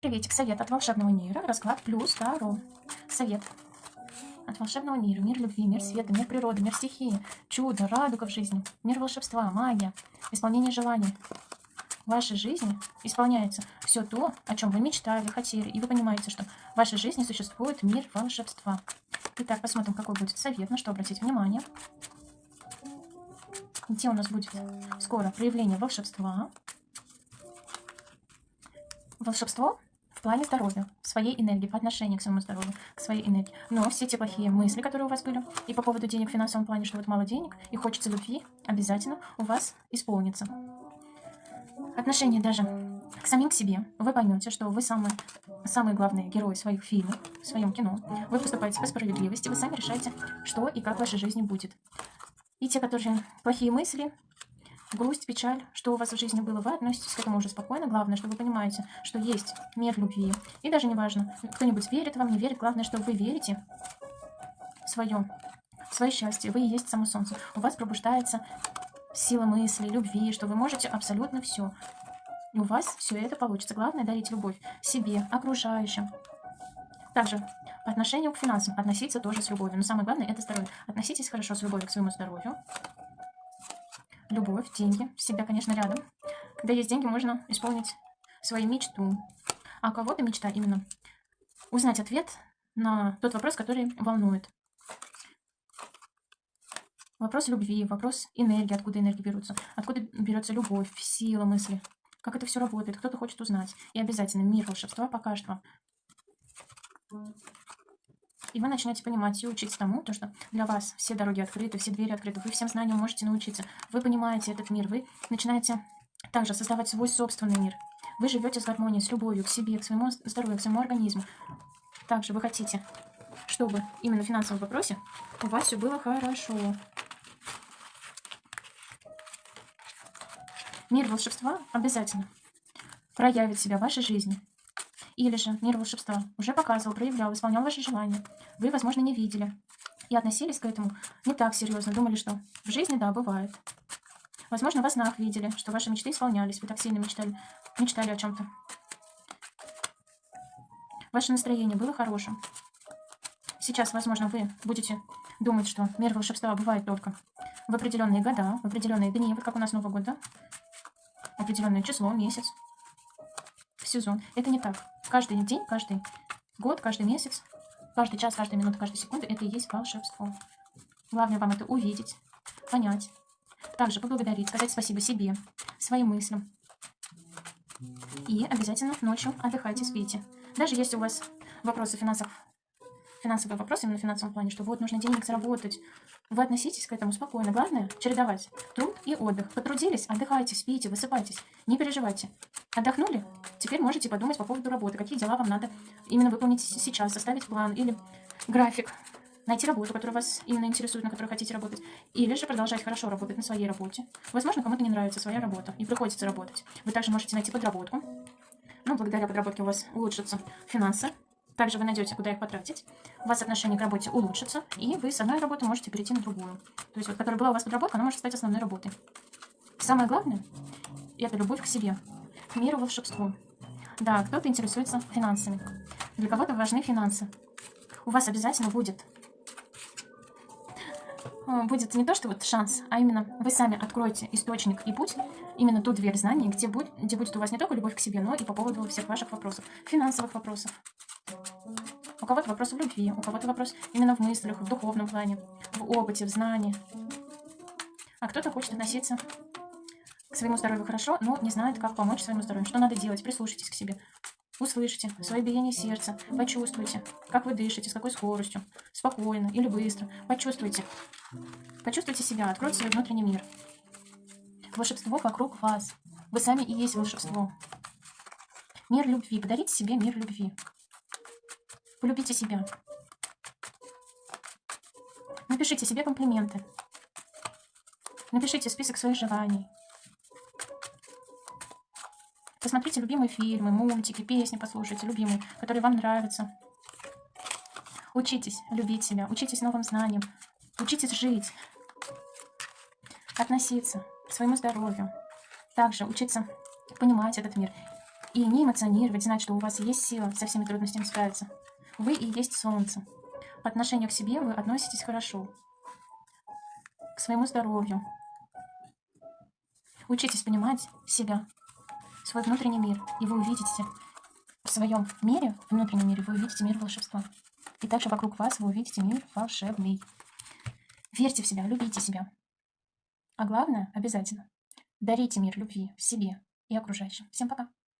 Приветик, совет от волшебного мира, расклад плюс Таро. Совет от волшебного мира, мир любви, мир света, мир природы, мир стихии, чудо, радуга в жизни, мир волшебства, магия, исполнение желаний. В вашей жизни исполняется все то, о чем вы мечтали, хотели, и вы понимаете, что в вашей жизни существует мир волшебства. Итак, посмотрим, какой будет совет, на что обратить внимание. Где у нас будет скоро проявление волшебства. Волшебство в плане здоровья, своей энергии, по отношению к своему здоровью, к своей энергии. Но все те плохие мысли, которые у вас были, и по поводу денег в финансовом плане, что вот мало денег, и хочется любви, обязательно у вас исполнится. Отношение даже к самим к себе. Вы поймете, что вы самые, самые главные герои своих фильмов, в своем кино. Вы поступаете по справедливости, вы сами решаете, что и как в вашей жизни будет. И те, которые плохие мысли, грусть, печаль, что у вас в жизни было, вы относитесь к этому уже спокойно. Главное, что вы понимаете, что есть мир любви. И даже не важно, кто-нибудь верит вам, не верит. Главное, что вы верите в свое, в свое счастье. Вы и есть само солнце. У вас пробуждается сила мысли, любви, что вы можете абсолютно все. И у вас все это получится. Главное дарить любовь себе, окружающим. Также по отношению к финансам относиться тоже с любовью. Но самое главное это здоровье. Относитесь хорошо с любовью к своему здоровью любовь, деньги, всегда, конечно, рядом. Когда есть деньги, можно исполнить свою мечту. А кого-то мечта именно узнать ответ на тот вопрос, который волнует. Вопрос любви, вопрос энергии, откуда энергия берется, откуда берется любовь, сила мысли, как это все работает, кто-то хочет узнать. И обязательно мир волшебства покажет вам. И вы начнете понимать и учиться тому, то, что для вас все дороги открыты, все двери открыты, вы всем знаниям можете научиться. Вы понимаете этот мир, вы начинаете также создавать свой собственный мир. Вы живете с гармонией, с любовью к себе, к своему здоровью, к своему организму. Также вы хотите, чтобы именно в финансовом вопросе у вас все было хорошо. Мир волшебства обязательно проявит себя в вашей жизни. Или же мир волшебства уже показывал, проявлял, исполнял ваши желания. Вы, возможно, не видели. И относились к этому не так серьезно. Думали, что в жизни, да, бывает. Возможно, во снах видели, что ваши мечты исполнялись. Вы так сильно мечтали, мечтали о чем-то. Ваше настроение было хорошим. Сейчас, возможно, вы будете думать, что мир волшебства бывает только в определенные года, в определенные дни, вот как у нас Новый год, да? Определенное число, месяц, сезон. Это не так. Каждый день, каждый год, каждый месяц, каждый час, каждая минута, каждая секунда – это и есть волшебство. Главное вам это увидеть, понять. Также поблагодарить, сказать спасибо себе, своим мыслям. И обязательно ночью отдыхайте, спите. Даже если у вас вопросы финансов, финансовые вопросы именно в финансовом плане, что вот нужно денег заработать, вы относитесь к этому спокойно. Главное – чередовать труд и отдых. Потрудились, отдыхайте, спите, высыпайтесь. Не переживайте. Отдохнули? Теперь можете подумать по поводу работы. Какие дела вам надо именно выполнить сейчас, составить план или график. Найти работу, которая вас именно интересует, на которой хотите работать. Или же продолжать хорошо работать на своей работе. Возможно, кому-то не нравится своя работа и приходится работать. Вы также можете найти подработку. Ну, благодаря подработке у вас улучшатся финансы. Также вы найдете, куда их потратить. У вас отношение к работе улучшится, и вы с одной работы можете перейти на другую. То есть, вот, которая была у вас подработка, она может стать основной работой. Самое главное – это любовь к себе, к миру, волшебству. Да, кто-то интересуется финансами. Для кого-то важны финансы. У вас обязательно будет э, будет не то, что вот шанс, а именно вы сами откроете источник и путь, именно ту дверь знаний, где будет, где будет у вас не только любовь к себе, но и по поводу всех ваших вопросов, финансовых вопросов, кого-то вопрос в любви, у кого-то вопрос именно в мыслях, в духовном плане, в опыте, в знании. А кто-то хочет относиться к своему здоровью хорошо, но не знает, как помочь своему здоровью. Что надо делать? Прислушайтесь к себе. Услышите свое биение сердца, почувствуйте, как вы дышите, с какой скоростью, спокойно или быстро. Почувствуйте. Почувствуйте себя, откройте свой внутренний мир. Волшебство вокруг вас. Вы сами и есть волшебство. Мир любви. Подарите себе мир любви. Полюбите себя. Напишите себе комплименты. Напишите список своих желаний. Посмотрите любимые фильмы, мультики, песни послушайте, любимые, которые вам нравятся. Учитесь любить себя, учитесь новым знаниям, учитесь жить, относиться к своему здоровью. Также учиться понимать этот мир И не эмоционировать, знать, что у вас есть сила со всеми трудностями справиться. Вы и есть солнце. По отношению к себе вы относитесь хорошо. К своему здоровью. Учитесь понимать себя, свой внутренний мир, и вы увидите в своем мире, в внутреннем мире, вы увидите мир волшебства. И также вокруг вас вы увидите мир волшебный. Верьте в себя, любите себя. А главное, обязательно, дарите мир любви себе и окружающим. Всем пока!